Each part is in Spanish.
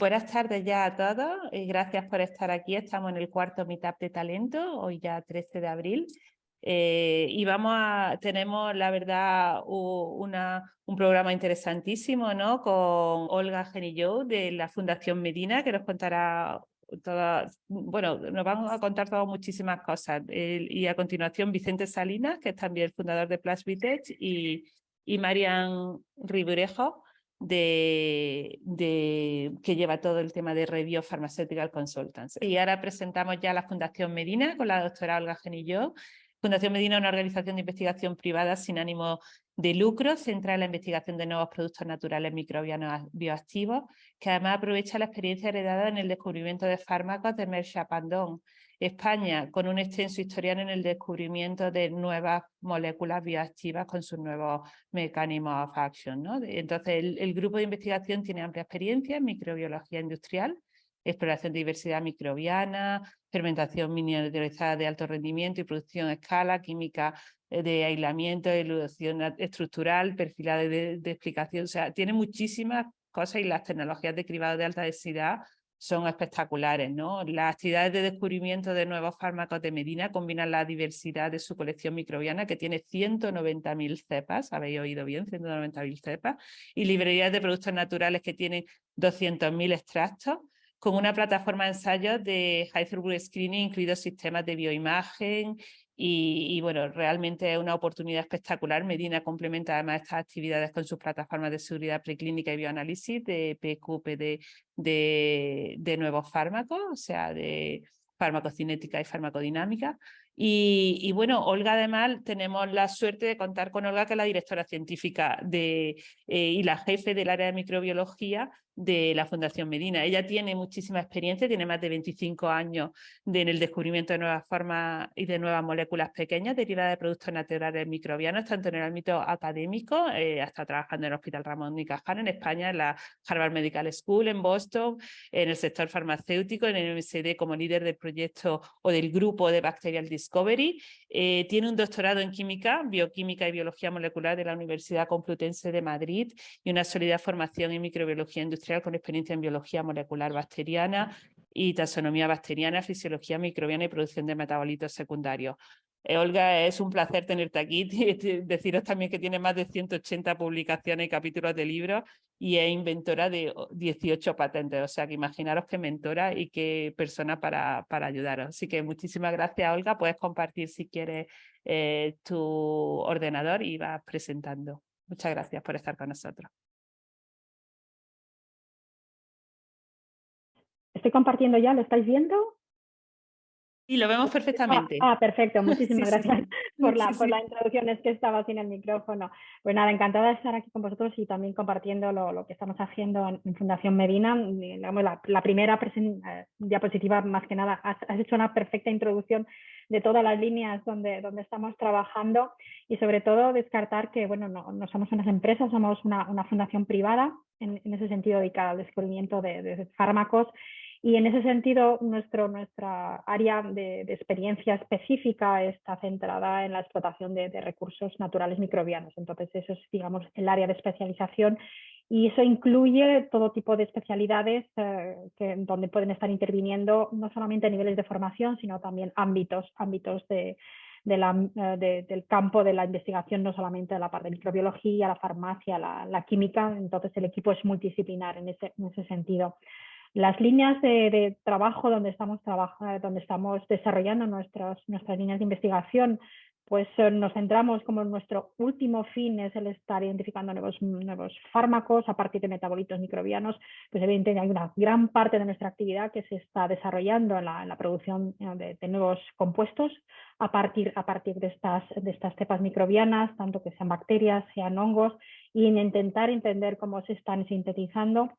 Buenas tardes ya a todos y gracias por estar aquí. Estamos en el cuarto Meetup de Talento, hoy ya 13 de abril. Eh, y vamos a, tenemos la verdad una, un programa interesantísimo ¿no? con Olga Genilló de la Fundación Medina que nos contará todas, bueno, nos van a contar todas muchísimas cosas. y a continuación Vicente Salinas, que es también el fundador de Plus Vitech y, y Marian Riburejo, de, que lleva todo el tema de Review Pharmaceutical Consultants. Y ahora presentamos ya la Fundación Medina con la doctora Olga Genilló. Fundación Medina es una organización de investigación privada sin ánimo de lucro, centrada en la investigación de nuevos productos naturales microbianos bioactivos, que además aprovecha la experiencia heredada en el descubrimiento de fármacos de Merck Chapandon, España, con un extenso historial en el descubrimiento de nuevas moléculas bioactivas con sus nuevos mecanismos of action. Entonces, el, grupo de investigación tiene amplia experiencia en microbiología industrial, exploración de diversidad microbiana, fermentación miniaturizada de alto rendimiento y producción a escala, química eh, de aislamiento, eludación estructural, perfilado de, de, explicación. O sea, tiene muchísimas cosas y las tecnologías de cribado de alta densidad son espectaculares. ¿no? Las actividades de descubrimiento de nuevos fármacos de Medina combinan la diversidad de su colección microbiana, que tiene 190.000 cepas, habéis oído bien, 190.000 cepas, y librerías de productos naturales que tienen 200.000 extractos, con una plataforma de ensayos de Throughput Screening, incluidos sistemas de bioimagen y, bueno, realmente es una oportunidad espectacular. Medina complementa además estas actividades con sus plataformas de seguridad preclínica y bioanálisis de PQP de, de nuevos fármacos, o sea, de farmacocinética y farmacodinámica. Y, bueno, Olga además tenemos la suerte de contar con Olga, que es la directora científica de, eh, y la jefe del área de microbiología de la Fundación Medina. Ella tiene muchísima experiencia, tiene más de 25 años en el descubrimiento de nuevas formas y de nuevas moléculas pequeñas derivadas de productos naturales microbianos, tanto en el ámbito académico, eh, hasta trabajando en el Hospital Ramón y Cajal en España, en la Harvard Medical School en Boston, en el sector farmacéutico, en el MSD como líder del proyecto o del grupo de Bacterial Discovery. Eh, tiene un doctorado en química, bioquímica y biología molecular de la Universidad Complutense de Madrid y una sólida formación en microbiología industrial con experiencia en biología molecular bacteriana y taxonomía bacteriana, fisiología microbiana y producción de metabolitos secundarios. Eh, Olga, es un placer tenerte aquí. Deciros también que tiene más de 180 publicaciones y capítulos de libros y es inventora de 18 patentes. O sea que imaginaros qué mentora y qué persona para, para ayudaros. Así que muchísimas gracias, Olga. Puedes compartir si quieres eh, tu ordenador y vas presentando. Muchas gracias por estar con nosotros. Estoy compartiendo ya, ¿lo estáis viendo? Y lo vemos perfectamente. Ah, perfecto, muchísimas gracias por, la, por la introducción, es que estaba sin el micrófono. Pues nada, encantada de estar aquí con vosotros y también compartiendo lo, lo que estamos haciendo en, Fundación Medina. La, la primera eh, diapositiva, más que nada, has, hecho una perfecta introducción de todas las líneas donde, donde estamos trabajando y sobre todo descartar que bueno, no, no somos unas empresas, somos una, una fundación privada, en, en, ese sentido dedicada al descubrimiento de, de fármacos y en ese sentido, nuestro, nuestra área de, experiencia específica está centrada en la explotación de, recursos naturales microbianos. Entonces, eso es, digamos, el área de especialización y eso incluye todo tipo de especialidades eh, que, donde pueden estar interviniendo no solamente niveles de formación, sino también ámbitos, ámbitos de, eh, del campo de la investigación, no solamente de la parte de microbiología, la farmacia, la, química. Entonces, el equipo es multidisciplinar en ese, en ese sentido. Las líneas de, trabajo donde estamos, donde estamos desarrollando nuestras, nuestras líneas de investigación, pues eh, nos centramos como nuestro último fin es el estar identificando nuevos, nuevos fármacos a partir de metabolitos microbianos, pues evidentemente hay una gran parte de nuestra actividad que se está desarrollando en la, producción eh, de, nuevos compuestos a partir, a partir de, estas, de estas cepas microbianas, tanto que sean bacterias, sean hongos, y en intentar entender cómo se están sintetizando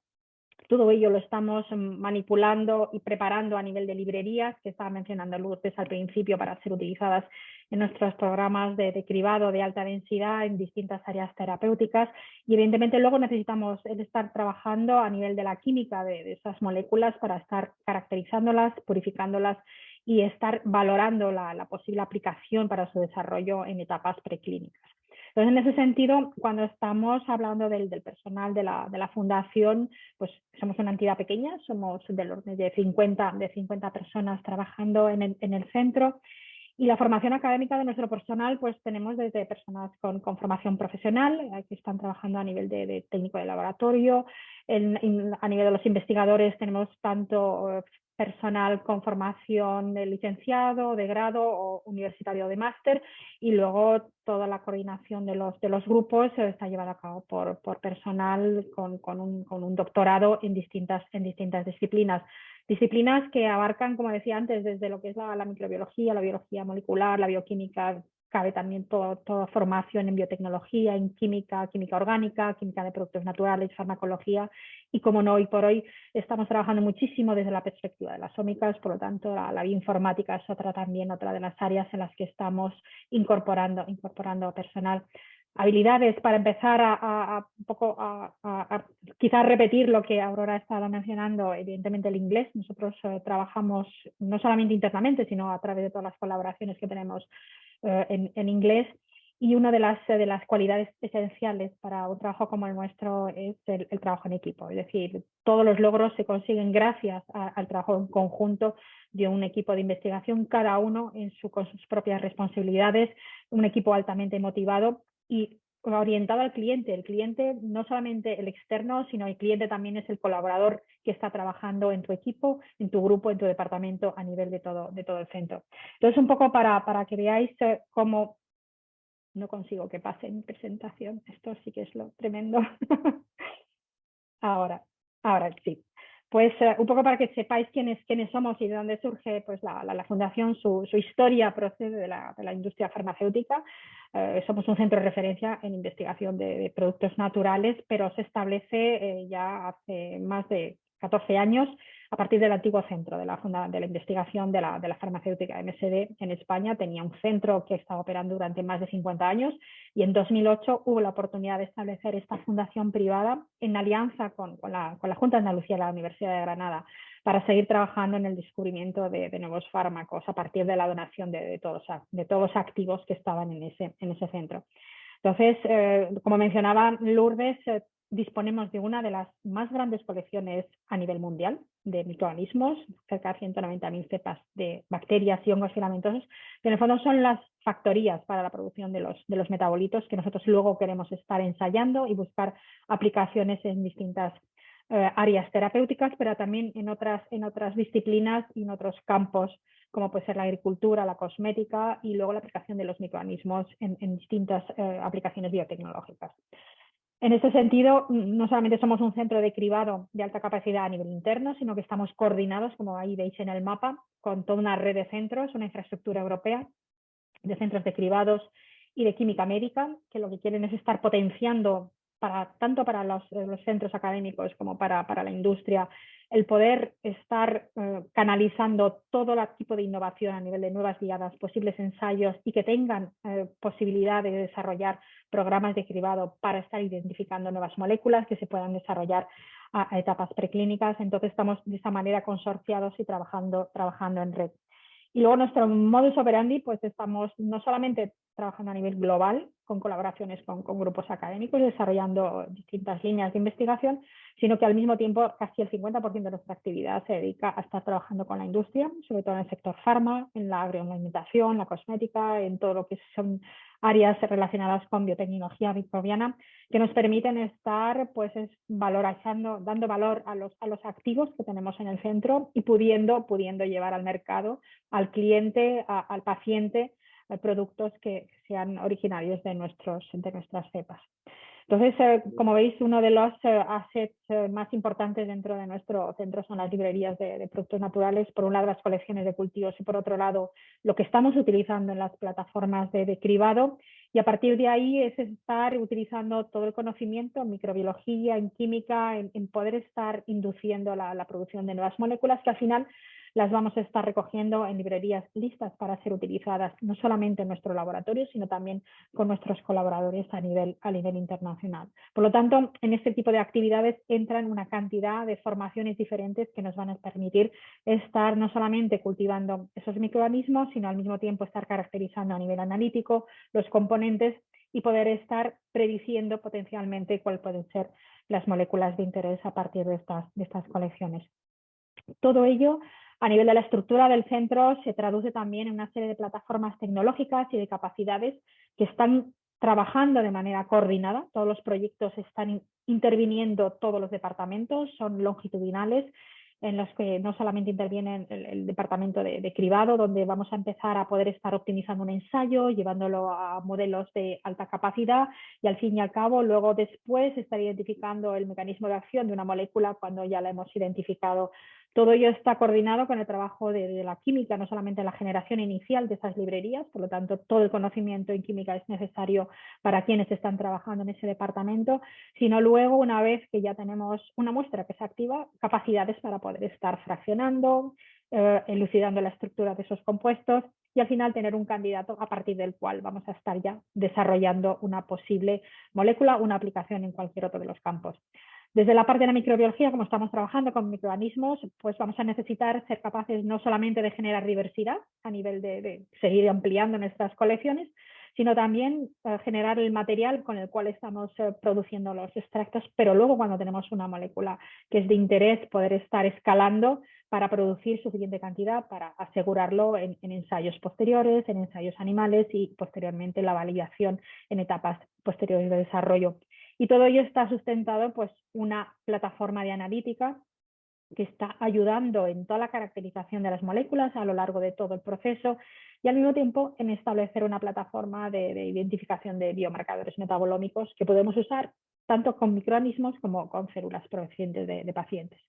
todo ello lo estamos manipulando y preparando a nivel de librerías, que estaba mencionando Lourdes al principio, para ser utilizadas en nuestros programas de, cribado de alta densidad en distintas áreas terapéuticas. Y evidentemente luego necesitamos estar trabajando a nivel de la química de, esas moléculas para estar caracterizándolas, purificándolas y estar valorando la, la posible aplicación para su desarrollo en etapas preclínicas. Entonces, en ese sentido, cuando estamos hablando del, personal de la, fundación, pues somos una entidad pequeña, somos del orden de 50, de 50 personas trabajando en el, en el centro. Y la formación académica de nuestro personal, pues tenemos desde personas con, con formación profesional, eh, que están trabajando a nivel de, técnico de laboratorio, a nivel de los investigadores tenemos tanto eh, personal con formación de licenciado, de grado o universitario de máster y luego toda la coordinación de los, de los grupos está llevada a cabo por, personal con, un, doctorado en distintas, disciplinas. Disciplinas que abarcan, como decía antes, desde lo que es la microbiología, la biología molecular, la bioquímica, cabe también toda formación en biotecnología, en química, química orgánica, química de productos naturales, farmacología y como no, hoy por hoy estamos trabajando muchísimo desde la perspectiva de las ómicas, por lo tanto la, bioinformática es otra también, otra de las áreas en las que estamos incorporando, incorporando personal. Habilidades para empezar a, un poco a, quizás repetir lo que Aurora ha estado mencionando, evidentemente el inglés. Nosotros eh, trabajamos no solamente internamente, sino a través de todas las colaboraciones que tenemos eh, en, inglés y una de las, de las cualidades esenciales para un trabajo como el nuestro es el, trabajo en equipo. Es decir, todos los logros se consiguen gracias al trabajo en conjunto de un equipo de investigación, cada uno en su, con sus propias responsabilidades, un equipo altamente motivado y orientado al cliente. El cliente no solamente el externo, sino el cliente también es el colaborador que está trabajando en tu equipo, en tu grupo, en tu departamento a nivel de todo, de todo el centro. Entonces, un poco para, para que veáis eh, cómo no consigo que pase mi presentación. Esto sí que es lo tremendo. ahora, ahora sí. Pues eh, un poco para que sepáis quiénes, quiénes somos y de dónde surge pues, la, la, fundación, su, su, historia procede de la, de la industria farmacéutica. Eh, somos un centro de referencia en investigación de, productos naturales, pero se establece ya hace más de 14 años a partir del antiguo centro de la, de la investigación de la, de la, farmacéutica MSD en España. Tenía un centro que estaba operando durante más de 50 años y en 2008 hubo la oportunidad de establecer esta fundación privada en alianza con, con, la, con la, Junta de Andalucía de la Universidad de Granada para seguir trabajando en el descubrimiento de, de nuevos fármacos a partir de la donación de, de, todos, de todos los activos que estaban en ese, en ese centro. Entonces, eh, como mencionaba Lourdes, eh, disponemos de una de las más grandes colecciones a nivel mundial de microorganismos, cerca de 190.000 cepas de bacterias y hongos filamentosos, que en el fondo son las factorías para la producción de los, metabolitos que nosotros luego queremos estar ensayando y buscar aplicaciones en distintas eh, áreas terapéuticas, pero también en otras, en otras disciplinas y en otros campos, como puede ser la agricultura, la cosmética y luego la aplicación de los microorganismos en, distintas eh, aplicaciones biotecnológicas. En este sentido, no solamente somos un centro de cribado de alta capacidad a nivel interno, sino que estamos coordinados, como ahí veis en el mapa, con toda una red de centros, una infraestructura europea de centros de cribados y de química médica, que lo que quieren es estar potenciando para, tanto para los, centros académicos como para, para, la industria, el poder estar eh, canalizando todo el tipo de innovación a nivel de nuevas guiadas, posibles ensayos y que tengan eh, posibilidad de desarrollar programas de cribado para estar identificando nuevas moléculas que se puedan desarrollar a, etapas preclínicas. Entonces estamos de esta manera consorciados y trabajando, trabajando en red. Y luego nuestro modus operandi, pues estamos no solamente trabajando a nivel global, con colaboraciones con, grupos académicos, desarrollando distintas líneas de investigación, sino que al mismo tiempo casi el 50% de nuestra actividad se dedica a estar trabajando con la industria, sobre todo en el sector farma, en la agroalimentación, la cosmética, en todo lo que son áreas relacionadas con biotecnología microbiana que nos permiten estar pues valorizando, dando valor a los, a los activos que tenemos en el centro y pudiendo, pudiendo llevar al mercado, al cliente, al paciente, productos que sean originarios de, nuestros, de nuestras cepas. Entonces, eh, como veis, uno de los eh, assets eh, más importantes dentro de nuestro centro son las librerías de, productos naturales. Por un lado, las colecciones de cultivos y por otro lado, lo que estamos utilizando en las plataformas de, cribado. Y a partir de ahí es estar utilizando todo el conocimiento en microbiología, en química, en, poder estar induciendo la, la producción de nuevas moléculas que al final las vamos a estar recogiendo en librerías listas para ser utilizadas no solamente en nuestro laboratorio, sino también con nuestros colaboradores a nivel, a nivel internacional. Por lo tanto, en este tipo de actividades entran una cantidad de formaciones diferentes que nos van a permitir estar no solamente cultivando esos microorganismos, sino al mismo tiempo estar caracterizando a nivel analítico los componentes y poder estar prediciendo potencialmente cuáles pueden ser las moléculas de interés a partir de estas, de estas colecciones. Todo ello a nivel de la estructura del centro se traduce también en una serie de plataformas tecnológicas y de capacidades que están trabajando de manera coordinada. Todos los proyectos están interviniendo todos los departamentos, son longitudinales en los que no solamente interviene el, departamento de, cribado, donde vamos a empezar a poder estar optimizando un ensayo, llevándolo a modelos de alta capacidad y al fin y al cabo luego después estar identificando el mecanismo de acción de una molécula cuando ya la hemos identificado todo ello está coordinado con el trabajo de, la química, no solamente la generación inicial de esas librerías, por lo tanto todo el conocimiento en química es necesario para quienes están trabajando en ese departamento, sino luego una vez que ya tenemos una muestra que se activa, capacidades para poder estar fraccionando, eh, elucidando la estructura de esos compuestos y al final tener un candidato a partir del cual vamos a estar ya desarrollando una posible molécula, una aplicación en cualquier otro de los campos. Desde la parte de la microbiología, como estamos trabajando con microorganismos, pues vamos a necesitar ser capaces no solamente de generar diversidad a nivel de, seguir ampliando nuestras colecciones, sino también eh, generar el material con el cual estamos eh, produciendo los extractos, pero luego cuando tenemos una molécula que es de interés, poder estar escalando para producir suficiente cantidad para asegurarlo en, en ensayos posteriores, en ensayos animales y posteriormente la validación en etapas posteriores de desarrollo. Y todo ello está sustentado pues una plataforma de analítica que está ayudando en toda la caracterización de las moléculas a lo largo de todo el proceso y al mismo tiempo en establecer una plataforma de, identificación de biomarcadores metabolómicos que podemos usar tanto con microorganismos como con células provenientes de, de pacientes.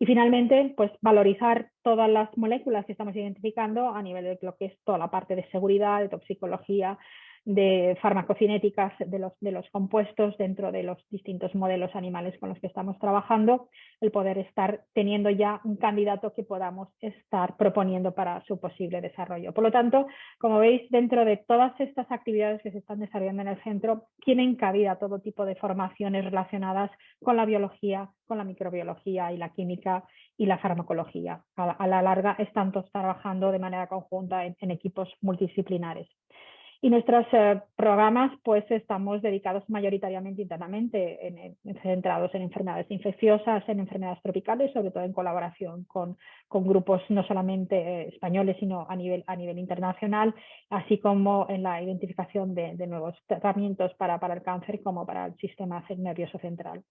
Y finalmente, pues valorizar todas las moléculas que estamos identificando a nivel de lo que es toda la parte de seguridad, de toxicología, de farmacocinéticas de los, de los compuestos dentro de los distintos modelos animales con los que estamos trabajando, el poder estar teniendo ya un candidato que podamos estar proponiendo para su posible desarrollo. Por lo tanto, como veis, dentro de todas estas actividades que se están desarrollando en el centro, tienen cabida todo tipo de formaciones relacionadas con la biología, con la microbiología y la química y la farmacología. A la, larga están todos trabajando de manera conjunta en equipos multidisciplinares. Y nuestros eh, programas pues estamos dedicados mayoritariamente internamente, en, centrados en enfermedades infecciosas, en enfermedades tropicales, sobre todo en colaboración con, grupos no solamente eh, españoles, sino a nivel, internacional, así como en la identificación de, nuevos tratamientos para el cáncer como para el sistema nervioso central.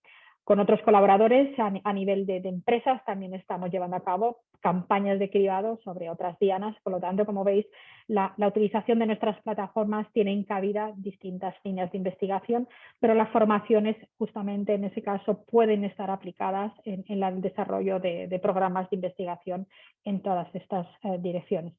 Con otros colaboradores a, nivel de, empresas también estamos llevando a cabo campañas de cribado sobre otras dianas. Por lo tanto, como veis, la, utilización de nuestras plataformas tiene en cabida distintas líneas de investigación, pero las formaciones justamente en ese caso pueden estar aplicadas en, el desarrollo de, programas de investigación en todas estas eh, direcciones.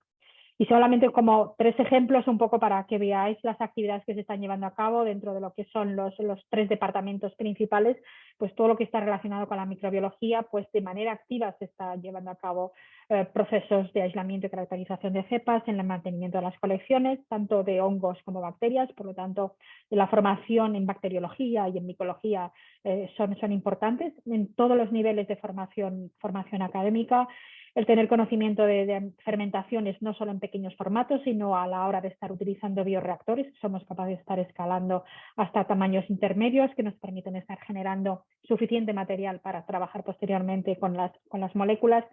Y solamente como tres ejemplos un poco para que veáis las actividades que se están llevando a cabo dentro de lo que son los, los tres departamentos principales, pues todo lo que está relacionado con la microbiología, pues de manera activa se está llevando a cabo eh, procesos de aislamiento y caracterización de cepas en el mantenimiento de las colecciones, tanto de hongos como bacterias, por lo tanto la formación en bacteriología y en micología eh, son, son importantes en todos los niveles de formación, formación académica el tener conocimiento de, fermentaciones no solo en pequeños formatos, sino a la hora de estar utilizando bioreactores, somos capaces de estar escalando hasta tamaños intermedios que nos permiten estar generando suficiente material para trabajar posteriormente con las, con las moléculas.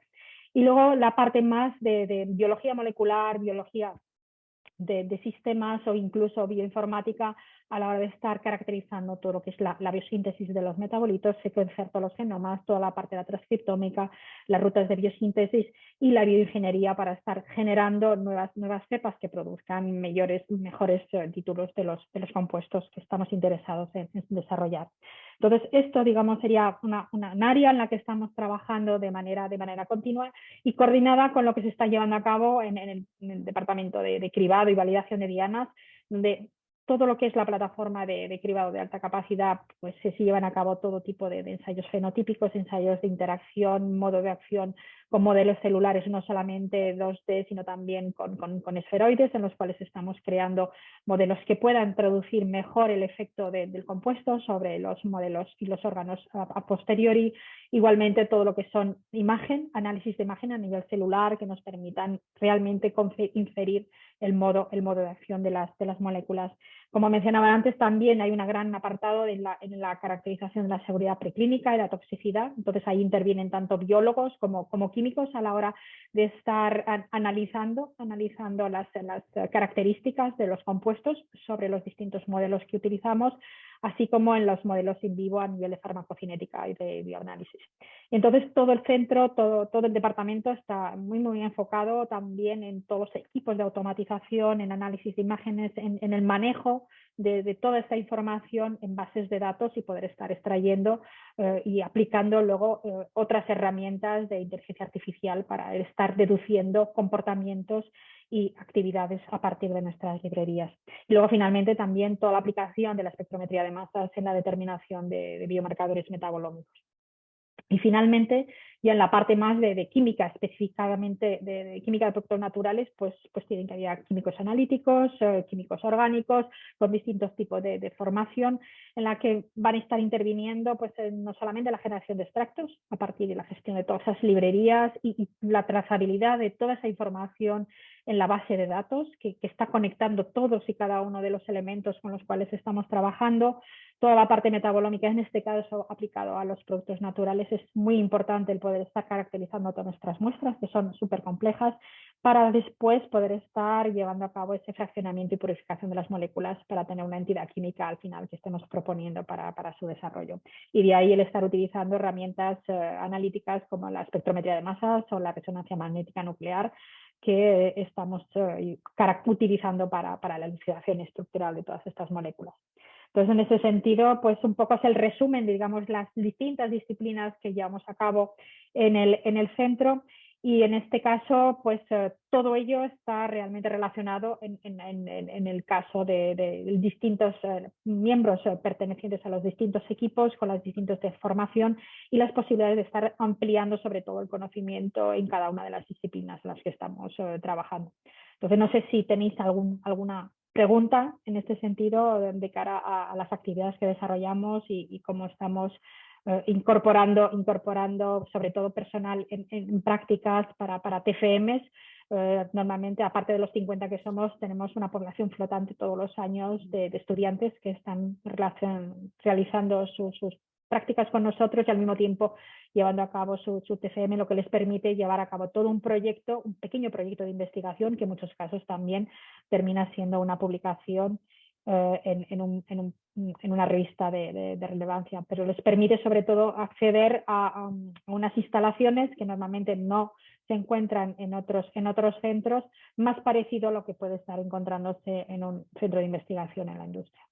Y luego la parte más de, de biología molecular, biología de, sistemas o incluso bioinformática a la hora de estar caracterizando todo lo que es la, biosíntesis de los metabolitos, secuenciar todos los genomas, toda la parte de la transcriptómica, las rutas de biosíntesis y la bioingeniería para estar generando nuevas, nuevas cepas que produzcan mejores, mejores eh, títulos de los, de los compuestos que estamos interesados en, desarrollar. Entonces, esto, digamos, sería una, una, área en la que estamos trabajando de manera, de manera continua y coordinada con lo que se está llevando a cabo en, el, departamento de, de cribado y validación de dianas, donde todo lo que es la plataforma de, cribado de alta capacidad, pues se llevan a cabo todo tipo de, ensayos fenotípicos, ensayos de interacción, modo de acción con modelos celulares, no solamente 2D, sino también con, esferoides, en los cuales estamos creando modelos que puedan producir mejor el efecto del compuesto sobre los modelos y los órganos a, posteriori. Igualmente todo lo que son imagen, análisis de imagen a nivel celular, que nos permitan realmente inferir el modo, de acción de las moléculas Como mencionaba antes, también hay un gran apartado en la, caracterización de la seguridad preclínica y la toxicidad. Entonces ahí intervienen tanto biólogos como, químicos a la hora de estar analizando, analizando las, características de los compuestos sobre los distintos modelos que utilizamos, así como en los modelos in vivo a nivel de farmacocinética y de bioanálisis. Entonces todo el centro, todo, todo el departamento está muy, muy enfocado también en todos los equipos de automatización, en análisis de imágenes, en, el manejo de, toda esta información en bases de datos y poder estar extrayendo eh, y aplicando luego eh, otras herramientas de inteligencia artificial para estar deduciendo comportamientos y actividades a partir de nuestras librerías. Y luego finalmente también toda la aplicación de la espectrometría de masas en la determinación de, de biomarcadores metabolómicos. Y finalmente, ya en la parte más de, química, específicamente de, química de productos naturales, pues, pues tienen que haber químicos analíticos, eh, químicos orgánicos, con distintos tipos de, formación, en la que van a estar interviniendo pues, no solamente la generación de extractos, a partir de la gestión de todas esas librerías y, la trazabilidad de toda esa información en la base de datos, que, está conectando todos y cada uno de los elementos con los cuales estamos trabajando, toda la parte metabolómica, en este caso aplicado a los productos naturales, es muy importante el poder estar caracterizando todas nuestras muestras, que son súper complejas, para después poder estar llevando a cabo ese fraccionamiento y purificación de las moléculas para tener una entidad química al final que estemos proponiendo para, para su desarrollo. Y de ahí el estar utilizando herramientas eh, analíticas como la espectrometría de masas o la resonancia magnética nuclear, que estamos eh, utilizando para, para la elucidación estructural de todas estas moléculas. Entonces, en ese sentido, pues un poco es el resumen, digamos, las distintas disciplinas que llevamos a cabo en el, en el centro y en este caso, pues eh, todo ello está realmente relacionado en, en, el caso de, distintos eh, miembros eh, pertenecientes a los distintos equipos con las distintas de formación y las posibilidades de estar ampliando sobre todo el conocimiento en cada una de las disciplinas en las que estamos trabajando. Entonces, no sé si tenéis algún, alguna pregunta en este sentido de cara a, las actividades que desarrollamos y, cómo estamos eh, incorporando, incorporando sobre todo personal en, prácticas para, para TFMs. Eh, normalmente, aparte de los 50 que somos, tenemos una población flotante todos los años de, estudiantes que están realizando sus prácticas con nosotros y al mismo tiempo llevando a cabo su, TFM, lo que les permite llevar a cabo todo un proyecto, un pequeño proyecto de investigación que en muchos casos también termina siendo una publicación eh, en, una revista de, relevancia, pero les permite sobre todo acceder a, unas instalaciones que normalmente no se encuentran en otros, en otros centros, más parecido a lo que puede estar encontrándose en un centro de investigación en la industria.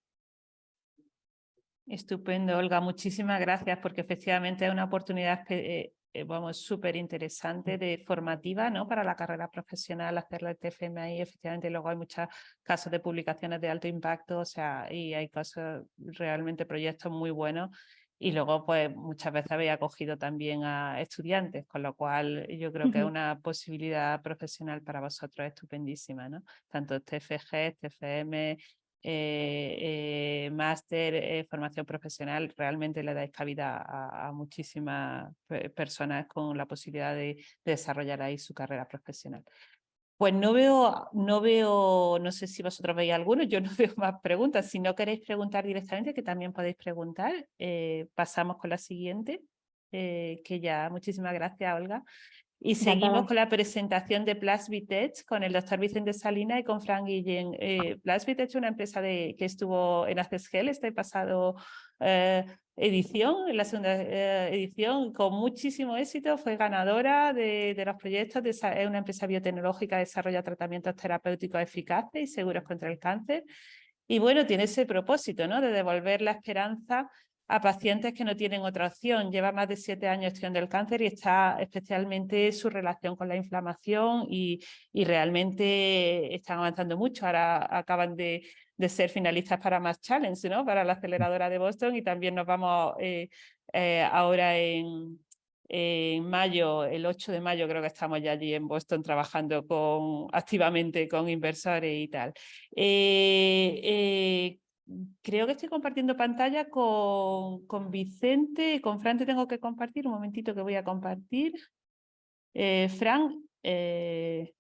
Estupendo, Olga. Muchísimas gracias porque efectivamente es una oportunidad eh, eh, vamos, súper interesante de formativa ¿no? para la carrera profesional, hacerlo el TFM ahí. Efectivamente, luego hay muchos casos de publicaciones de alto impacto, o sea, y hay cosas, realmente proyectos muy buenos. Y luego, pues, muchas veces habéis acogido también a estudiantes, con lo cual yo creo que es una posibilidad profesional para vosotros estupendísima, ¿no? Tanto TFG, TFM, eh, eh, máster, eh, formación profesional, realmente le dais cabida a, muchísimas personas con la posibilidad de, desarrollar ahí su carrera profesional. Pues no veo, no veo, no sé si vosotros veis alguno, yo no veo más preguntas. Si no queréis preguntar directamente, que también podéis preguntar, pasamos con la siguiente, que ya, muchísimas gracias Olga. Y seguimos con la presentación de Plasvitech con el doctor Vicente Salina y con Frank Guillén. Eh, Plasvitech es una empresa de, que estuvo en Accesgel este pasado eh, edición, en la segunda eh, edición, con muchísimo éxito. Fue ganadora de, de los proyectos. De, es una empresa biotecnológica que desarrolla tratamientos terapéuticos eficaces y seguros contra el cáncer. Y bueno, tiene ese propósito ¿no? de devolver la esperanza a pacientes que no tienen otra opción. Lleva más de siete años estudiando el cáncer y está especialmente su relación con la inflamación y, y realmente están avanzando mucho. Ahora acaban de, de, ser finalistas para Más Challenge, ¿no? para la aceleradora de Boston y también nos vamos eh, eh, ahora en, en mayo, el 8 de mayo creo que estamos ya allí en Boston trabajando con, activamente con inversores y tal. Eh, creo que estoy compartiendo pantalla con, con Vicente, con Fran te tengo que compartir, un momentito que voy a compartir. Eh, Fran, eh,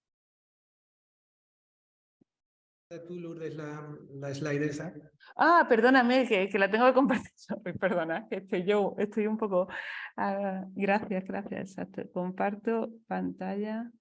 tú, Lourdes, la, la slide esa. Ah, perdóname, que, que la tengo que compartir. Perdona, que estoy yo, estoy un poco... Ah, gracias, gracias, exacto. Comparto pantalla.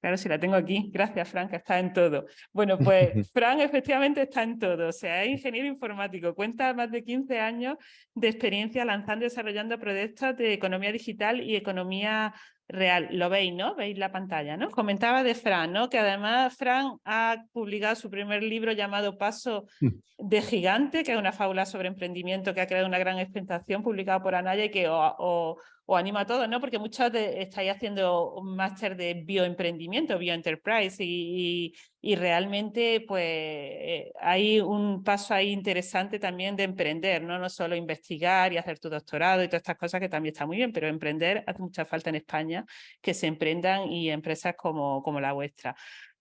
Claro, si la tengo aquí. Gracias, Fran, que está en todo. Bueno, pues Fran efectivamente está en todo. O sea, es ingeniero informático. Cuenta más de 15 años de experiencia lanzando y desarrollando proyectos de economía digital y economía real. Lo veis, ¿no? Veis la pantalla, ¿no? Comentaba de Fran, ¿no? Que además Fran ha publicado su primer libro llamado Paso mm. de Gigante, que es una fábula sobre emprendimiento que ha creado una gran expectación, publicado por Anaya y que o, o animo a todos, ¿no? Porque muchos de, estáis haciendo un máster de bioemprendimiento, bioenterprise y, y, realmente pues eh, hay un paso ahí interesante también de emprender, ¿no? No solo investigar y hacer tu doctorado y todas estas cosas que también está muy bien, pero emprender hace mucha falta en España que se emprendan y empresas como, como la vuestra.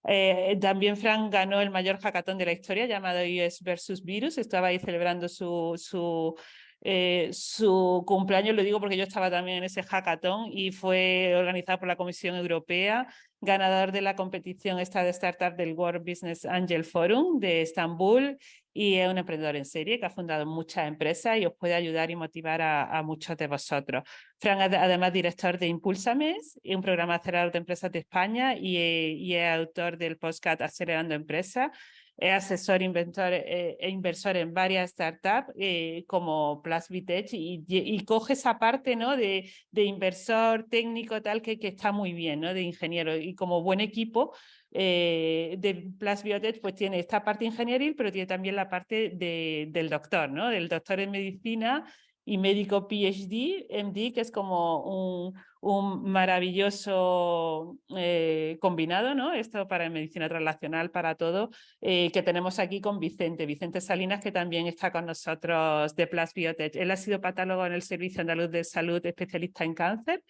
Eh, también Frank ganó el mayor hackathon de la historia llamado US versus Virus, estaba ahí celebrando su, su eh, su cumpleaños, lo digo porque yo estaba también en ese hackathon y fue organizado por la Comisión Europea, ganador de la competición esta de startup del World Business Angel Forum de Estambul y es un emprendedor en serie que ha fundado muchas empresas y os puede ayudar y motivar a, muchos de vosotros. Fran además director de Impulsames, un programa acelerador de empresas de España y, y es autor del podcast Acelerando Empresas es asesor inventor, eh, e inversor en varias startups eh, como Plus Vitech y, y, coge esa parte ¿no? de, de inversor técnico tal que, que, está muy bien, ¿no? de ingeniero y como buen equipo eh, de Plus Biotech pues tiene esta parte ingenieril pero tiene también la parte de, del doctor, ¿no? del doctor en medicina y médico PhD, MD, que es como un, un maravilloso eh, combinado, ¿no? Esto para medicina translacional, para todo, eh, que tenemos aquí con Vicente, Vicente Salinas, que también está con nosotros de Plus Biotech. Él ha sido patólogo en el Servicio Andaluz de Salud, especialista en cáncer,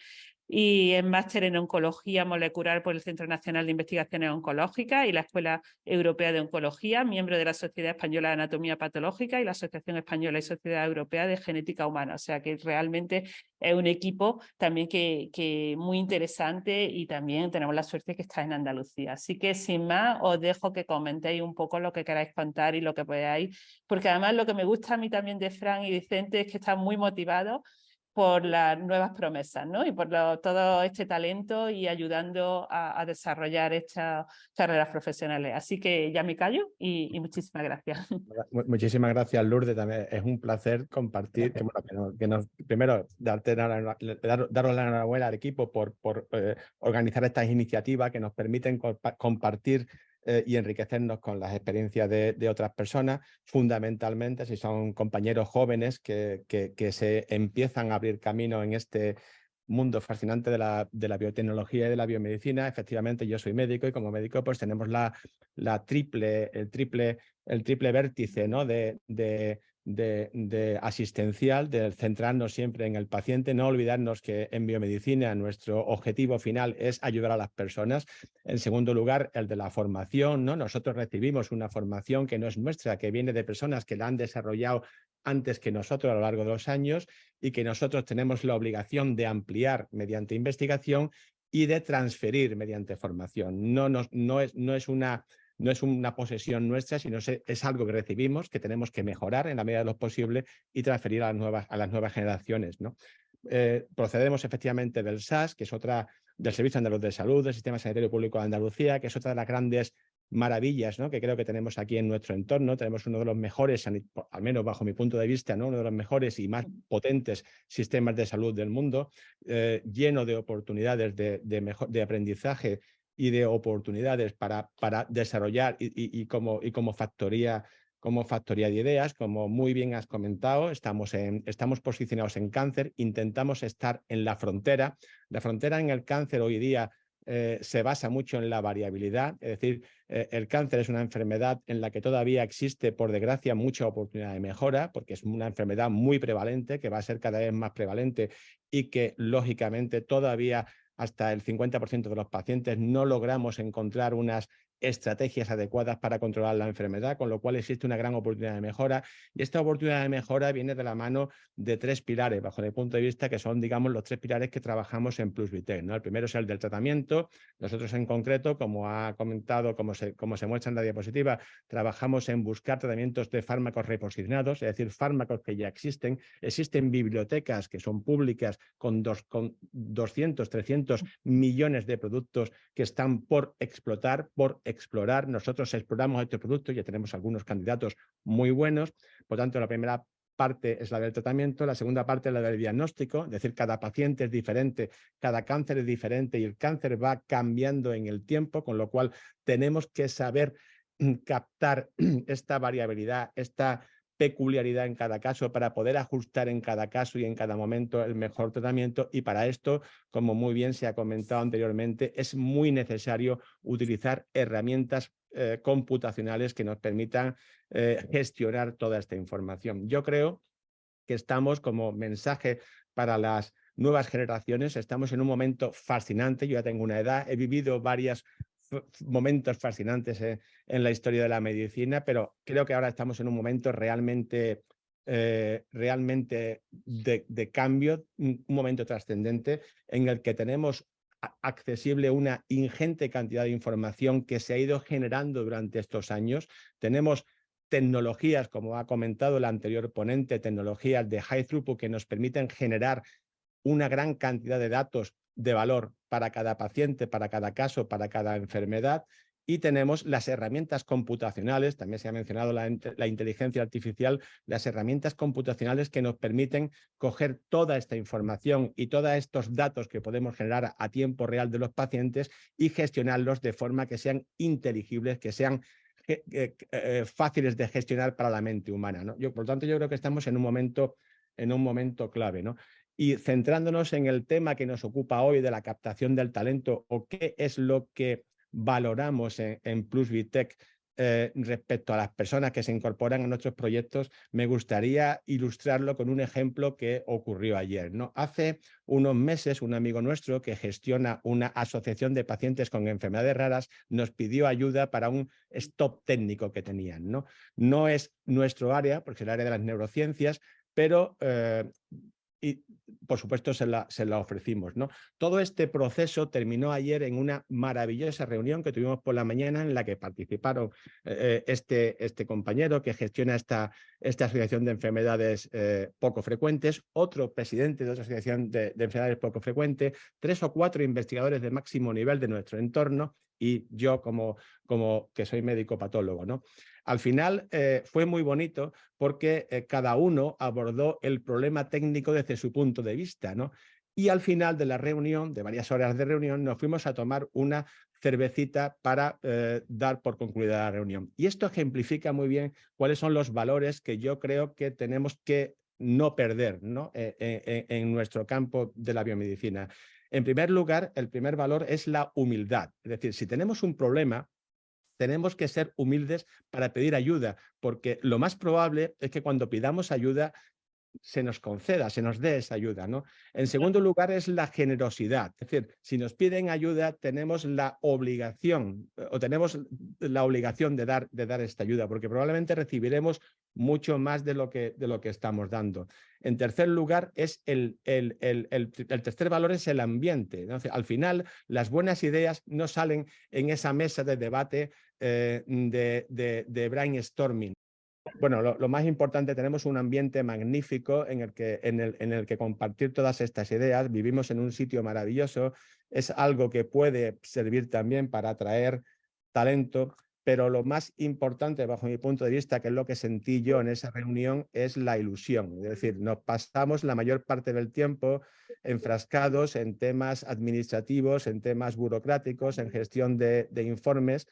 y es máster en Oncología Molecular por el Centro Nacional de Investigaciones Oncológicas y la Escuela Europea de Oncología, miembro de la Sociedad Española de Anatomía Patológica y la Asociación Española y Sociedad Europea de Genética Humana. O sea que realmente es un equipo también que, que muy interesante y también tenemos la suerte que está en Andalucía. Así que sin más os dejo que comentéis un poco lo que queráis contar y lo que podáis, porque además lo que me gusta a mí también de Fran y Vicente es que están muy motivados por las nuevas promesas ¿no? y por todo este talento y ayudando a, desarrollar estas carreras profesionales. Así que ya me callo y, muchísimas gracias. Muchísimas gracias Lourdes, también es un placer compartir, primero darte, dar, daros la enhorabuena al equipo por, por eh, organizar estas iniciativas que nos permiten compartir eh, y enriquecernos con las experiencias de, otras personas, fundamentalmente si son compañeros jóvenes que, se empiezan a abrir camino en este mundo fascinante de la, biotecnología y de la biomedicina. Efectivamente, yo soy médico y como médico pues tenemos la triple, el, triple, el triple vértice ¿no? de, de, asistencial, de centrarnos siempre en el paciente, no olvidarnos que en biomedicina nuestro objetivo final es ayudar a las personas. En segundo lugar, el de la formación. ¿no? Nosotros recibimos una formación que no es nuestra, que viene de personas que la han desarrollado antes que nosotros a lo largo de los años y que nosotros tenemos la obligación de ampliar mediante investigación y de transferir mediante formación. No, no, no, es, no es una no es una posesión nuestra, sino es algo que recibimos, que tenemos que mejorar en la medida de lo posible y transferir a las nuevas, a las nuevas generaciones. ¿no? Eh, procedemos efectivamente del SAS, que es otra del Servicio Andaluz de Salud, del Sistema Sanitario Público de Andalucía, que es otra de las grandes maravillas ¿no? que creo que tenemos aquí en nuestro entorno. Tenemos uno de los mejores, al menos bajo mi punto de vista, ¿no? uno de los mejores y más potentes sistemas de salud del mundo, eh, lleno de oportunidades de, de aprendizaje y de oportunidades para, para desarrollar y, como, y como, factoría, como factoría de ideas, como muy bien has comentado, estamos, en, estamos posicionados en cáncer, intentamos estar en la frontera. La frontera en el cáncer hoy día eh, se basa mucho en la variabilidad, es decir, eh, el cáncer es una enfermedad en la que todavía existe, por desgracia, mucha oportunidad de mejora, porque es una enfermedad muy prevalente, que va a ser cada vez más prevalente y que, lógicamente, todavía hasta el 50% de los pacientes no logramos encontrar unas estrategias adecuadas para controlar la enfermedad, con lo cual existe una gran oportunidad de mejora. Y esta oportunidad de mejora viene de la mano de tres pilares, bajo mi punto de vista, que son, digamos, los tres pilares que trabajamos en PlusVitec. ¿no? El primero es el del tratamiento. Nosotros en concreto, como ha comentado, como se, como se muestra en la diapositiva, trabajamos en buscar tratamientos de fármacos reposicionados, es decir, fármacos que ya existen. Existen bibliotecas que son públicas con, dos, con 200, 300 millones de productos que están por explotar, por explorar. Nosotros exploramos estos productos, ya tenemos algunos candidatos muy buenos. Por tanto, la primera parte es la del tratamiento, la segunda parte es la del diagnóstico, es decir, cada paciente es diferente, cada cáncer es diferente y el cáncer va cambiando en el tiempo, con lo cual tenemos que saber mm, captar esta variabilidad, esta peculiaridad en cada caso para poder ajustar en cada caso y en cada momento el mejor tratamiento. Y para esto, como muy bien se ha comentado anteriormente, es muy necesario utilizar herramientas eh, computacionales que nos permitan eh, gestionar toda esta información. Yo creo que estamos como mensaje para las nuevas generaciones, estamos en un momento fascinante, yo ya tengo una edad, he vivido varias momentos fascinantes eh, en la historia de la medicina, pero creo que ahora estamos en un momento realmente, eh, realmente de, cambio, un, momento trascendente en el que tenemos accesible una ingente cantidad de información que se ha ido generando durante estos años. Tenemos tecnologías, como ha comentado el anterior ponente, tecnologías de high throughput que nos permiten generar una gran cantidad de datos de valor para cada paciente, para cada caso, para cada enfermedad. Y tenemos las herramientas computacionales, también se ha mencionado la, inteligencia artificial, las herramientas computacionales que nos permiten coger toda esta información y todos estos datos que podemos generar a tiempo real de los pacientes y gestionarlos de forma que sean inteligibles, que sean eh, eh, fáciles de gestionar para la mente humana. ¿no? Por lo tanto, yo creo que estamos en un momento, en un momento clave. ¿no? Y centrándonos en el tema que nos ocupa hoy de la captación del talento o qué es lo que valoramos en, en eh, respecto a las personas que se incorporan a nuestros proyectos, me gustaría ilustrarlo con un ejemplo que ocurrió ayer. ¿no? Hace unos meses, un amigo nuestro que gestiona una asociación de pacientes con enfermedades raras nos pidió ayuda para un stop técnico que tenían. No, no es nuestro área, porque es el área de las neurociencias, pero eh, y por supuesto se la, ofrecimos. ¿no? Todo este proceso terminó ayer en una maravillosa reunión que tuvimos por la mañana en la que participaron eh, eh, este, este compañero que gestiona esta, esta asociación de enfermedades eh, poco frecuentes, otro presidente de otra asociación de, de enfermedades poco frecuentes, tres o cuatro investigadores de máximo nivel de nuestro entorno y yo como, como que soy médico patólogo. ¿no? Al final eh, fue muy bonito porque eh, cada uno abordó el problema técnico desde su punto de vista. ¿no? Y al final de la reunión, de varias horas de reunión, nos fuimos a tomar una cervecita para eh, dar por concluida la reunión. Y esto ejemplifica muy bien cuáles son los valores que yo creo que tenemos que no perder ¿no? en nuestro campo de la biomedicina. En primer lugar, el primer valor es la humildad. Es decir, si tenemos un problema, tenemos que ser humildes para pedir ayuda, porque lo más probable es que cuando pidamos ayuda se nos conceda, se nos dé esa ayuda. ¿no? En segundo lugar es la generosidad. Es decir, si nos piden ayuda, tenemos la obligación eh, o tenemos la obligación de dar, de dar esta ayuda, porque probablemente recibiremos mucho más de lo que, de lo que estamos dando. En tercer lugar, es el, el, el, el tercer valor es el ambiente. Al final, las buenas ideas no salen en esa mesa de debate eh, de, de, de brainstorming bueno, lo, más importante, tenemos un ambiente magnífico en el, que, en, el, en el que compartir todas estas ideas. Vivimos en un sitio maravilloso, es algo que puede servir también para atraer talento, pero lo más importante, bajo mi punto de vista, que es lo que sentí yo en esa reunión, es la ilusión. Es decir, nos pasamos la mayor parte del tiempo enfrascados en temas administrativos, en temas burocráticos, en gestión de, informes,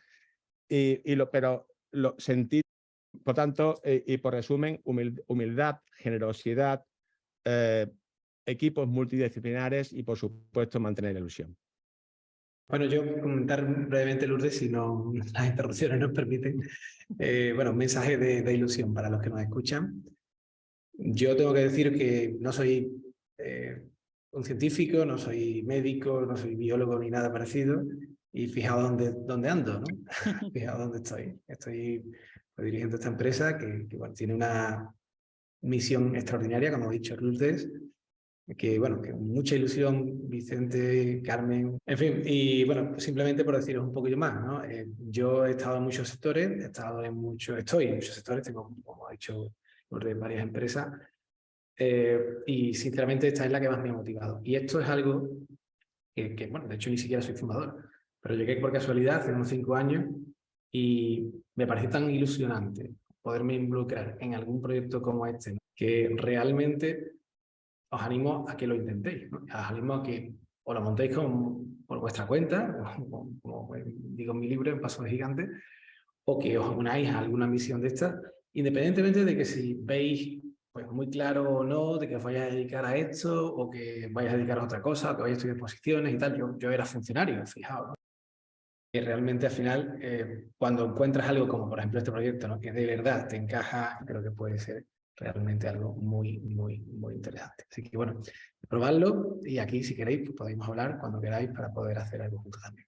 y, y lo, pero lo sentí por tanto, eh, y por resumen, humildad, generosidad, eh, equipos multidisciplinares y, por supuesto, mantener la ilusión. Bueno, yo comentar brevemente, Lourdes, si no las interrupciones nos permiten. Eh, bueno, un mensaje de, ilusión para los que nos escuchan. Yo tengo que decir que no soy un científico, no soy médico, no soy biólogo ni nada parecido, y fijaos dónde, dónde ando, ¿no? fijaos dónde estoy. Estoy dirigiendo esta empresa que, que bueno, tiene una misión extraordinaria, como ha dicho Lourdes, que bueno, que mucha ilusión, Vicente, Carmen, en fin, y bueno, simplemente por deciros un poquillo más, ¿no? Eh, yo he estado en muchos sectores, he estado en muchos, estoy en muchos sectores, tengo, como ha dicho Lourdes, varias empresas, eh, y sinceramente esta es la que más me ha motivado. Y esto es algo que, que, bueno, de hecho ni siquiera soy fundador, pero llegué por casualidad hace unos cinco años y me parece tan ilusionante poderme involucrar en algún proyecto como este, que realmente os animo a que lo intentéis. Os animo a que os lo montéis con, por vuestra cuenta, como, digo en mi libro, en Paso de Gigante, o que os unáis a alguna misión de estas, independientemente de que si veis pues, muy claro o no, de que os vayáis a dedicar a esto, o que vayáis a dedicar a otra cosa, o que vayáis a estudiar posiciones y tal. Yo, yo era funcionario, fijaos que realmente al final, eh, cuando encuentras algo como por ejemplo este proyecto, ¿no? que de verdad te encaja, creo que puede ser realmente algo muy, muy, muy interesante. Así que bueno, probadlo y aquí si queréis pues, podemos hablar cuando queráis para poder hacer algo juntos también.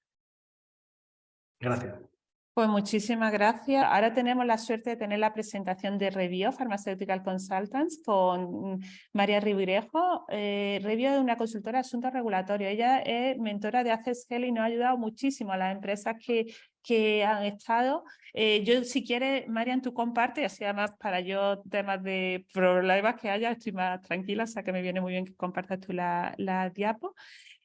Gracias. Pues muchísimas gracias. Ahora tenemos la suerte de tener la presentación de Revio Pharmaceutical Consultants con María Rivirejo. Eh, Revio es una consultora de asuntos regulatorios. Ella es mentora de ACESGEL y nos ha ayudado muchísimo a las empresas que, que han estado. Eh, yo, si quieres, Marian, tú comparte, así además para yo temas de problemas que haya, estoy más tranquila, o sea que me viene muy bien que compartas tú la, la diapo.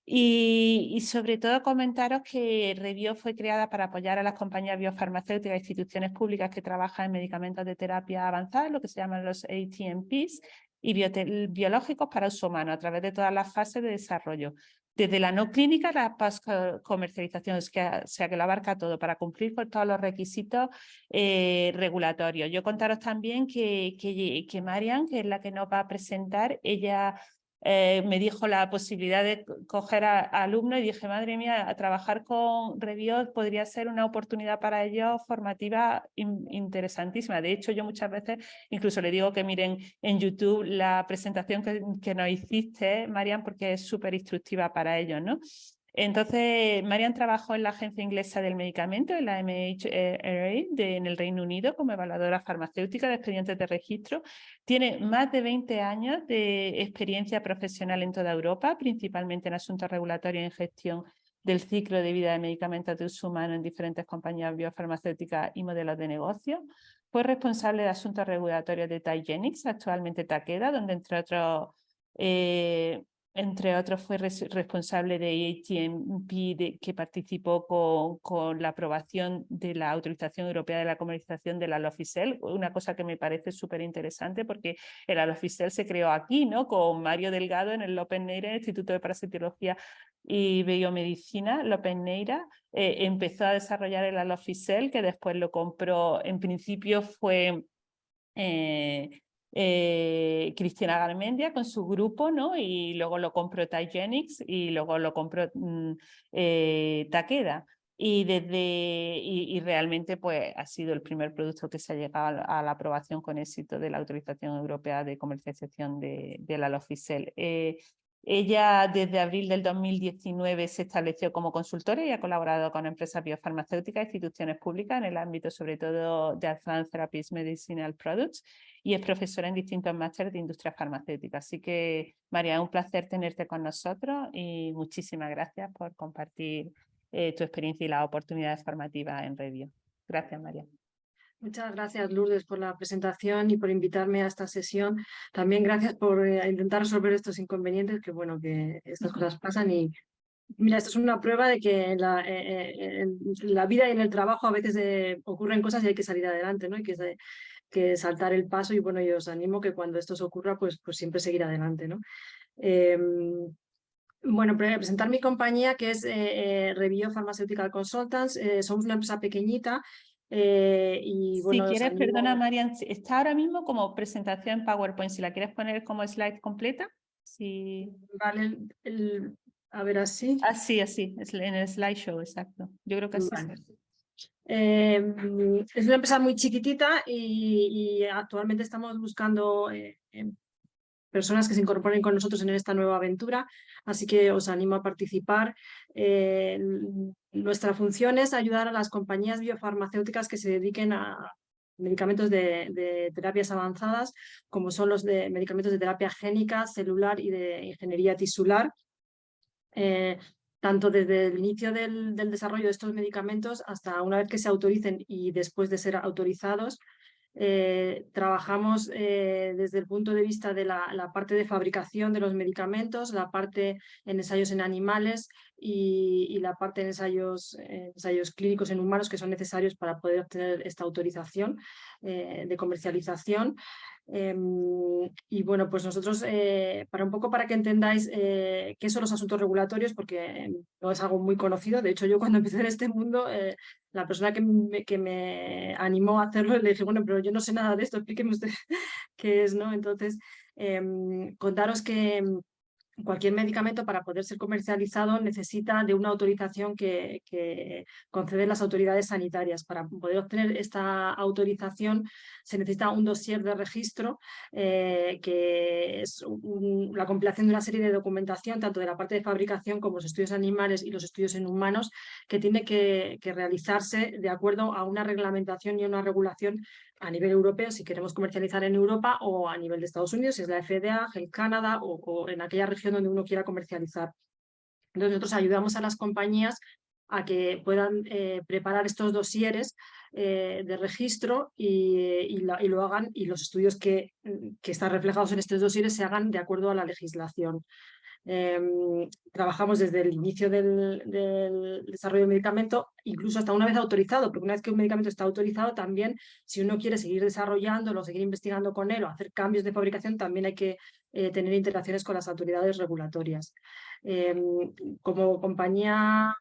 Y, sobre todo comentaros que Revio fue creada para apoyar a las compañías biofarmacéuticas e instituciones públicas que trabajan en medicamentos de terapia avanzada, lo que se llaman los ATMPs, y biológicos para uso humano a través de todas las fases de desarrollo. Desde la no clínica a la comercialización, o sea que lo abarca todo para cumplir con todos los requisitos eh, regulatorios. Yo contaros también que, que, que Marian, que es la que nos va a presentar, ella eh, me dijo la posibilidad de coger a, alumnos y dije, madre mía, a trabajar con Reviot podría ser una oportunidad para ellos formativa interesantísima. De hecho, yo muchas veces incluso le digo que miren en YouTube la presentación que, que nos hiciste, Marian, porque es súper instructiva para ellos, ¿no? Entonces, Marian trabajó en la Agencia Inglesa del Medicamento, en la MHRA, de, en el Reino Unido, como evaluadora farmacéutica de expedientes de registro. Tiene más de 20 años de experiencia profesional en toda Europa, principalmente en asuntos regulatorios y en gestión del ciclo de vida de medicamentos de uso humano en diferentes compañías biofarmacéuticas y modelos de negocio. Fue responsable de asuntos regulatorios de Tygenix, actualmente Takeda, donde entre otros eh, entre otros fue responsable de ATMP que participó con, con, la aprobación de la autorización europea de la comercialización de la Lofisel, una cosa que me parece súper interesante porque el Alofisel se creó aquí, ¿no? Con Mario Delgado en el López Neira, Instituto de Parasitología y Biomedicina, López Neira, eh, empezó a desarrollar el Alofisel, que después lo compró, en principio fue... Eh, eh, Garmendia con su grupo, ¿no? Y luego lo compró Tygenix y luego lo compró mm, eh, Takeda. Y, desde, y, realmente pues, ha sido el primer producto que se ha llegado a la, aprobación con éxito de la autorización europea de comercialización de, la Lofisel. Eh, ella desde abril del 2019 se estableció como consultora y ha colaborado con empresas biofarmacéuticas e instituciones públicas en el ámbito sobre todo de Advanced Therapies Medicinal Products y es profesora en distintos másteres de industria farmacéutica. Así que, María, un placer tenerte con nosotros y muchísimas gracias por compartir eh, tu experiencia y las oportunidades formativas en Revio. Gracias, María. Muchas gracias, Lourdes, por la presentación y por invitarme a esta sesión. También gracias por eh, intentar resolver estos inconvenientes, que bueno, que estas cosas pasan y Mira, esto es una prueba de que en la, eh, la vida y en el trabajo a veces ocurren cosas y hay que salir adelante, ¿no? Hay que que saltar el paso y bueno, yo os animo que cuando esto os ocurra, pues, pues siempre seguir adelante. ¿no? Em, bueno, presentar mi compañía que es eh, eh Revio Pharmaceutical Consultants. Eh, somos una empresa pequeñita eh, y bueno, Si quieres, perdona Marian, está ahora mismo como presentación en PowerPoint. Si la quieres poner como slide completa. Si... Vale, a ver así. Así, así, en el slideshow, exacto. Yo creo que así. Em, es una empresa muy chiquitita y, actualmente estamos buscando eh, em, personas que se incorporen con nosotros en esta nueva aventura, así que os animo a participar. Eh, nuestra función es ayudar a las compañías biofarmacéuticas que se dediquen a medicamentos de, terapias avanzadas, como son los de medicamentos de terapia génica, celular y de ingeniería tisular. Eh, tanto desde el inicio del, desarrollo de estos medicamentos hasta una vez que se autoricen y después de ser autorizados, eh, trabajamos eh, desde el punto de vista de la, parte de fabricación de los medicamentos, la parte en ensayos en animales y, la parte en ensayos, ensayos, clínicos en humanos que son necesarios para poder obtener esta autorización eh, de comercialización. Em, y bueno, pues nosotros, eh, para un poco para que entendáis eh, qué son los asuntos regulatorios, porque no es algo muy conocido, de hecho yo cuando empecé en este mundo, eh, la persona que me, que me, animó a hacerlo, le dije, bueno, pero yo no sé nada de esto, explíqueme usted qué es, ¿no? Entonces, em, contaros que cualquier medicamento para poder ser comercializado necesita de una autorización que, conceden las autoridades sanitarias. Para poder obtener esta autorización se necesita un dossier de registro eh, que es la compilación de una serie de documentación tanto de la parte de fabricación como los estudios animales y los estudios en humanos que tiene que, que realizarse de acuerdo a una reglamentación y una regulación a nivel europeo si queremos comercializar en Europa o a nivel de Estados Unidos, si es la FDA, Health Canada o, en aquella región donde uno quiera comercializar. Entonces nosotros ayudamos a las compañías a que puedan eh, preparar estos dosieres eh, de registro y, lo hagan y los estudios que, que, están reflejados en estos dosieres se hagan de acuerdo a la legislación. Em, trabajamos desde el inicio del, desarrollo del medicamento, incluso hasta una vez autorizado, porque una vez que un medicamento está autorizado, también si uno quiere seguir desarrollándolo, seguir investigando con él o hacer cambios de fabricación, también hay que eh, tener interacciones con las autoridades regulatorias. Em, como compañía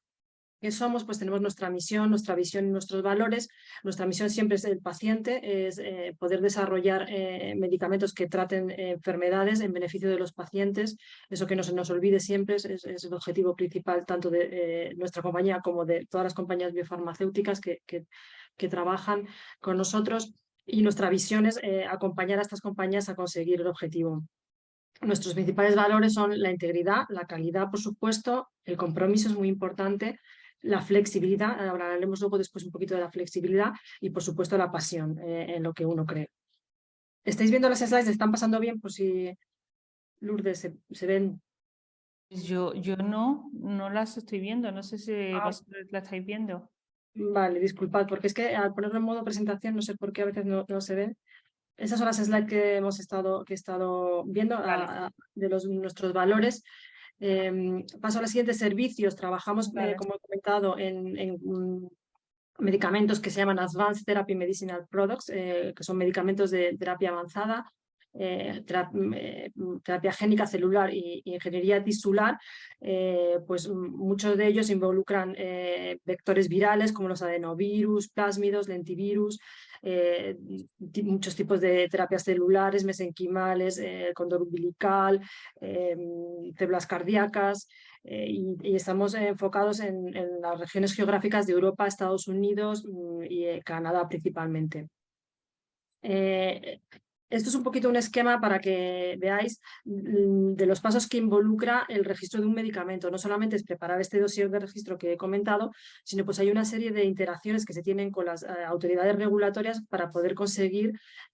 ¿Qué somos? Pues tenemos nuestra misión, nuestra visión y nuestros valores. Nuestra misión siempre es el paciente, es eh, poder desarrollar eh, medicamentos que traten eh, enfermedades en beneficio de los pacientes. Eso que no se nos olvide siempre es, el objetivo principal tanto de nuestra compañía como de todas las compañías biofarmacéuticas que, que, que trabajan con nosotros. Y nuestra visión es acompañar a estas compañías a conseguir el objetivo. Nuestros principales valores son la integridad, la calidad, por supuesto, el compromiso es muy importante, la flexibilidad, ahora hablaremos luego después un poquito de la flexibilidad y por supuesto la pasión eh, en lo que uno cree. ¿Estáis viendo las slides? ¿Están pasando bien? Por si Lourdes se, ven. Pues yo, yo no, no las estoy viendo, no sé si ah. vosotros las estáis viendo. Vale, disculpad, porque es que al ponerlo en modo presentación no sé por qué a veces no, se ven. Esas son las slides que hemos estado, que he estado viendo de los, nuestros valores. Em, paso a los siguientes servicios. Trabajamos, eh, como he comentado, en, mm, medicamentos que se llaman Advanced Therapy Medicinal Products, eh, que son medicamentos de terapia avanzada, eh, mm, terapia génica celular y, ingeniería tisular, pues muchos de ellos involucran vectores virales como los adenovirus, plásmidos, lentivirus, eh, muchos tipos de terapias celulares, mesenquimales, eh, condor umbilical, eh, células cardíacas, y, estamos enfocados en, las regiones geográficas de Europa, Estados Unidos mm, y Canadá principalmente. Esto es un poquito un esquema para que veáis mm, de los pasos que involucra el registro de un medicamento. No solamente es preparar este dossier de registro que he comentado, sino pues hay una serie de interacciones que se tienen con las eh, autoridades regulatorias para poder conseguir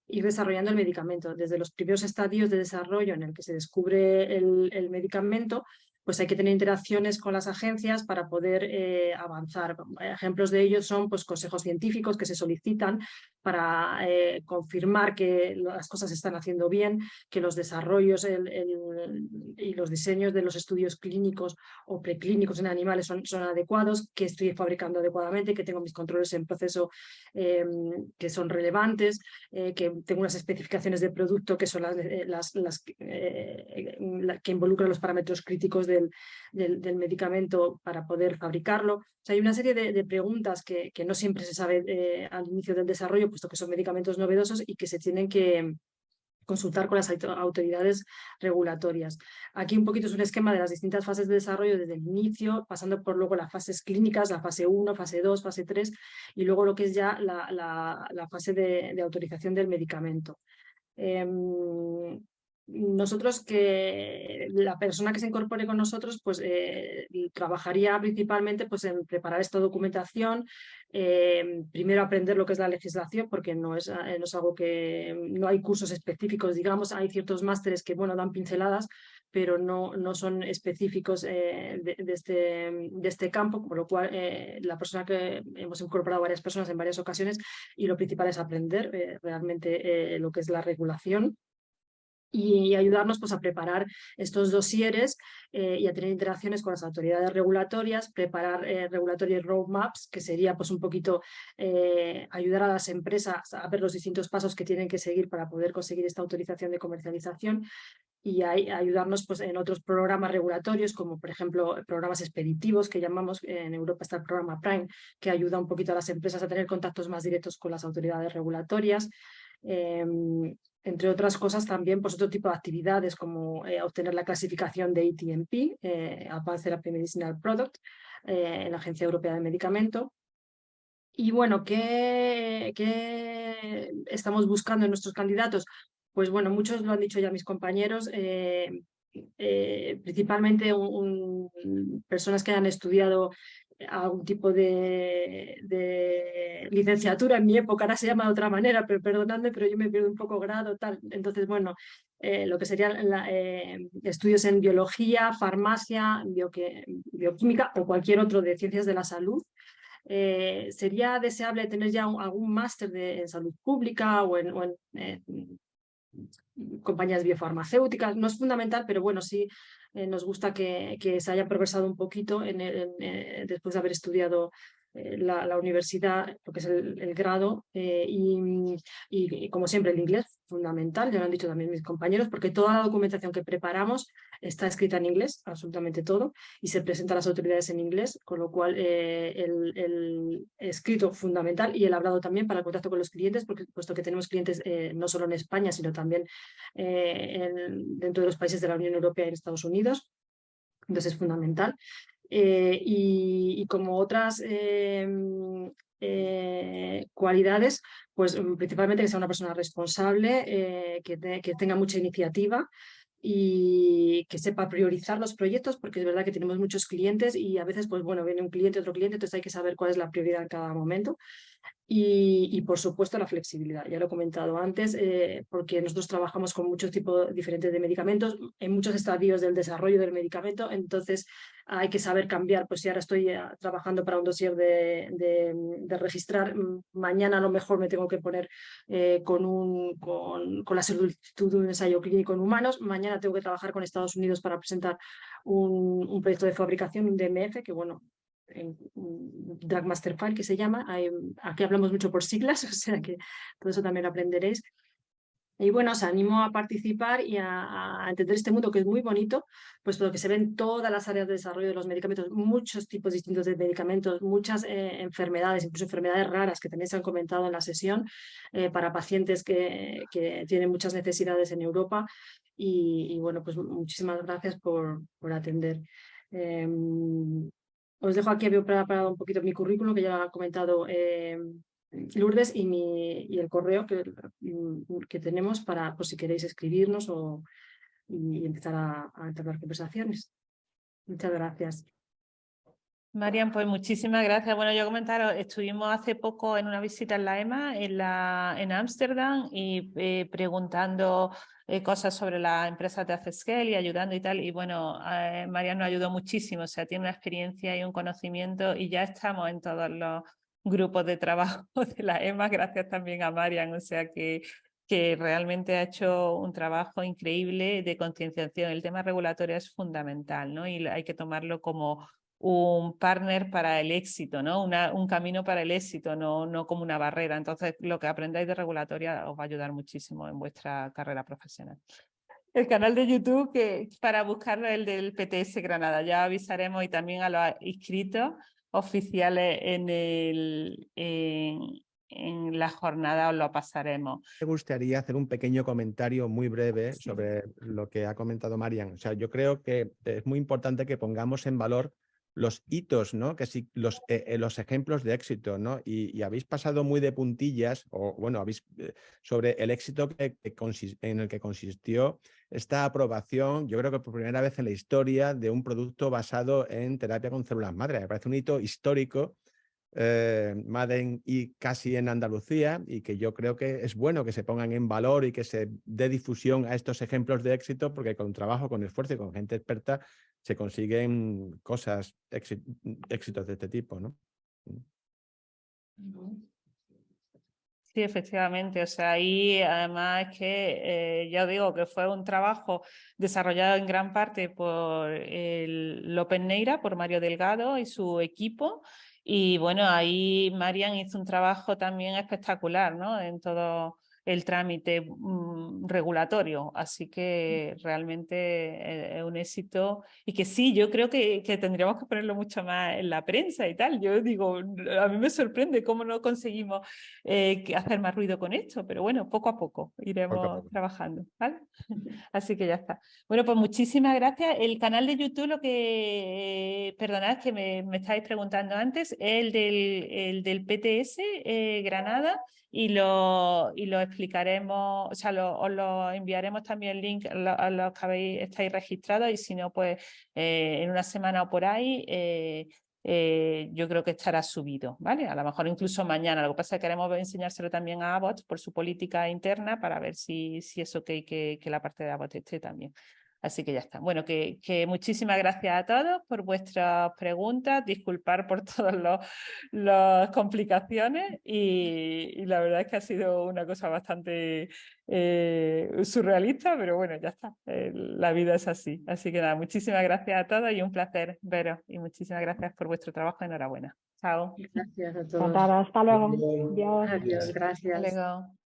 ir desarrollando el medicamento. Desde los primeros estadios de desarrollo en el que se descubre el medicamento pues hay que tener interacciones con las agencias para poder eh, avanzar. Ejemplos de ellos son pues, consejos científicos que se solicitan para eh, confirmar que las cosas se están haciendo bien, que los desarrollos y los diseños de los estudios clínicos o preclínicos en animales son, son adecuados, que estoy fabricando adecuadamente, que tengo mis controles en proceso em, que son relevantes, eh, que tengo unas especificaciones de producto que son las, las, que involucran los parámetros críticos de del, medicamento para poder fabricarlo. hay una serie de, preguntas que, no siempre se sabe eh, al inicio del desarrollo, puesto que son medicamentos novedosos y que se tienen que consultar con las autoridades regulatorias. Aquí un poquito es un esquema de las distintas fases de desarrollo desde el inicio, pasando por luego las fases clínicas, la fase 1, fase 2, fase 3 y luego lo que es ya la, fase de, autorización del medicamento. Em, nosotros que la persona que se incorpore con nosotros pues eh, trabajaría principalmente pues en preparar esta documentación, eh, primero aprender lo que es la legislación porque no es, no es algo que no hay cursos específicos, digamos, hay ciertos másteres que bueno dan pinceladas, pero no, no son específicos de, de, este, de este campo, por lo cual la persona que hemos incorporado varias personas en varias ocasiones y lo principal es aprender realmente lo que es la regulación y ayudarnos pues, a preparar estos dosieres eh, y a tener interacciones con las autoridades regulatorias, preparar eh, regulatory roadmaps, que sería pues, un poquito eh, ayudar a las empresas a ver los distintos pasos que tienen que seguir para poder conseguir esta autorización de comercialización y ayudarnos pues, en otros programas regulatorios, como por ejemplo programas expeditivos que llamamos, en Europa está el programa Prime, que ayuda un poquito a las empresas a tener contactos más directos con las autoridades regulatorias. Em, entre otras cosas también pues, otro tipo de actividades como eh, obtener la clasificación de ATMP, eh, Advanced Therapy Medicinal Product, eh, en la Agencia Europea de Medicamento. Y bueno, ¿qué, ¿qué, estamos buscando en nuestros candidatos? Pues bueno, muchos lo han dicho ya mis compañeros, principalmente personas que hayan estudiado algún tipo de, licenciatura en mi época, ahora se llama de otra manera, pero perdonadme, pero yo me pierdo un poco grado, tal. Entonces, bueno, eh, lo que serían eh, estudios en biología, farmacia, bioquímica o cualquier otro de ciencias de la salud. Eh, sería deseable tener ya algún máster en salud pública o en, compañías biofarmacéuticas. No es fundamental, pero bueno, sí nos gusta que, que, se haya progresado un poquito en, eh, después de haber estudiado eh, la, universidad, lo que es el, grado, y, y, como siempre el inglés, fundamental, ya lo han dicho también mis compañeros, porque toda la documentación que preparamos está escrita en inglés, absolutamente todo, y se presenta a las autoridades en inglés, con lo cual eh, el, escrito fundamental y el hablado también para el contacto con los clientes, porque puesto que tenemos clientes eh, no solo en España, sino también eh, dentro de los países de la Unión Europea y en Estados Unidos, entonces es fundamental. Y, como otras cualidades, pues mm, principalmente que sea una persona responsable, que, que, tenga mucha iniciativa, y que sepa priorizar los proyectos, porque es verdad que tenemos muchos clientes y a veces, pues bueno, viene un cliente, otro cliente, entonces hay que saber cuál es la prioridad en cada momento. Y, por supuesto la flexibilidad, ya lo he comentado antes, eh, porque nosotros trabajamos con muchos tipos diferentes de medicamentos, en muchos estadios del desarrollo del medicamento, entonces hay que saber cambiar, pues si ahora estoy eh, trabajando para un dossier de, de, registrar, mañana a lo mejor me tengo que poner eh, con, un, con, con, la solicitud de un ensayo clínico en humanos, mañana tengo que trabajar con Estados Unidos para presentar un, un proyecto de fabricación, un DMF, que bueno, en Drag Master File que se llama, aquí hablamos mucho por siglas, o sea que todo eso también lo aprenderéis. Y bueno, os animo a participar y a, entender este mundo que es muy bonito, pues porque se ven todas las áreas de desarrollo de los medicamentos, muchos tipos distintos de medicamentos, muchas eh, enfermedades, incluso enfermedades raras que también se han comentado en la sesión eh, para pacientes que, que, tienen muchas necesidades en Europa. Y, bueno, pues muchísimas gracias por, por atender. Em, os dejo aquí, había preparado un poquito mi currículum, que ya ha comentado eh, Lourdes, y, mi, y el correo que, que tenemos para por si queréis escribirnos o, y empezar a, a entablar conversaciones. Muchas gracias. Marian, pues muchísimas gracias. Bueno, yo comentaros, estuvimos hace poco en una visita en la EMA en la en Ámsterdam y eh, preguntando eh, cosas sobre la empresa de Accescale y ayudando y tal. Y bueno, eh, nos ayudó muchísimo, o sea, tiene una experiencia y un conocimiento y ya estamos en todos los grupos de trabajo de la EMA, gracias también a Marian, o sea que que realmente ha hecho un trabajo increíble de concienciación. El tema regulatorio es fundamental ¿no? y hay que tomarlo como un partner para el éxito, ¿no? Una, un camino para el éxito, no, no como una barrera. Entonces, lo que aprendáis de regulatoria os va a ayudar muchísimo en vuestra carrera profesional. El canal de YouTube, que para buscarlo el del PTS Granada, ya avisaremos y también a los inscritos oficiales en, el, en, en la jornada os lo pasaremos. Me gustaría hacer un pequeño comentario muy breve sobre lo que ha comentado Marian. O sea, yo creo que es muy importante que pongamos en valor los hitos, ¿no? Que sí, los, eh, eh, los ejemplos de éxito, ¿no? Y, habéis pasado muy de puntillas, o bueno, habéis eh, sobre el éxito que, en el que consistió esta aprobación, yo creo que por primera vez en la historia de un producto basado en terapia con células madre. Me parece un hito histórico Maden y casi en Andalucía y que yo creo que es bueno que se pongan en valor y que se dé difusión a estos ejemplos de éxito porque con trabajo, con esfuerzo y con gente experta se consiguen cosas, éxitos de este tipo, ¿no? Sí, efectivamente. O sea, ahí además es que eh, ya digo que fue un trabajo desarrollado en gran parte por López Neira, por Mario Delgado y su equipo, y bueno, ahí Marian hizo un trabajo también espectacular ¿no? en todo el trámite mm, regulatorio, así que realmente es un éxito y que sí, yo creo que, que, tendríamos que ponerlo mucho más en la prensa y tal. Yo digo, a mí me sorprende cómo no conseguimos eh, hacer más ruido con esto, pero bueno, poco a poco iremos trabajando, ¿vale? Así que ya está. Bueno, pues muchísimas gracias. El canal de YouTube, lo que, perdonad que me, me estáis preguntando antes, es el del, el del PTS eh, Granada y lo, y lo explicaremos, o sea, lo, os lo enviaremos también el link a los que habéis, estáis registrados y si no, pues eh, en una semana o por ahí eh, eh, yo creo que estará subido, ¿vale? A lo mejor incluso mañana. Lo que pasa es que queremos enseñárselo también a Abbott por su política interna para ver si, si es ok que, que la parte de Abbott esté también. Así que ya está. Bueno, que, muchísimas gracias a todos por vuestras preguntas, disculpar por todas las complicaciones y, la verdad es que ha sido una cosa bastante eh, surrealista, pero bueno, ya está, eh, la vida es así. Así que nada, muchísimas gracias a todos y un placer veros y muchísimas gracias por vuestro trabajo. Enhorabuena. Chao. Gracias a todos. Hasta luego. Adiós, gracias. Hasta luego.